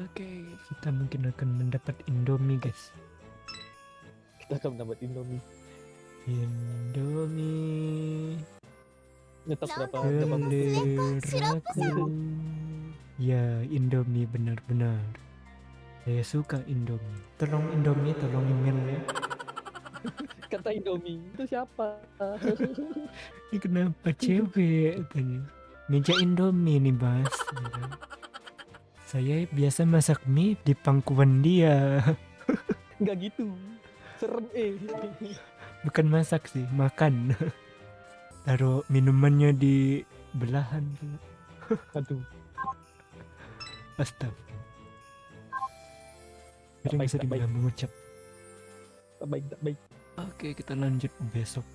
Oke, kita mungkin akan mendapat Indomie, guys. Kita akan mendapat Indomie. Indomie Nyetok berapa? Berapa? Ya, Indomie benar-benar. Saya suka Indomie. Tolong Indomie, tolong email ya. Kata Indomie itu siapa? Ini kenapa cewek katanya? Meja Indomie nih, Bas. Saya biasa masak mie di pangkuan dia. Enggak gitu. Serem eh. Bukan masak sih, makan. Taruh minumannya di belahan. Aduh. Astaga. Bisa dibilang mengucap. Tak baik, tak baik. Oke, kita lanjut besok.